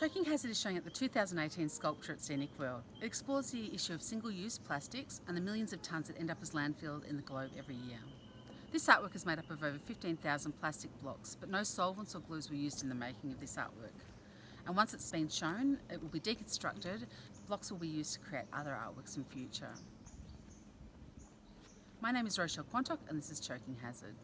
Choking Hazard is showing at the 2018 Sculpture at Scenic World. It explores the issue of single-use plastics and the millions of tonnes that end up as landfill in the globe every year. This artwork is made up of over 15,000 plastic blocks, but no solvents or glues were used in the making of this artwork. And once it's been shown, it will be deconstructed, blocks will be used to create other artworks in future. My name is Rochelle Quantock and this is Choking Hazard.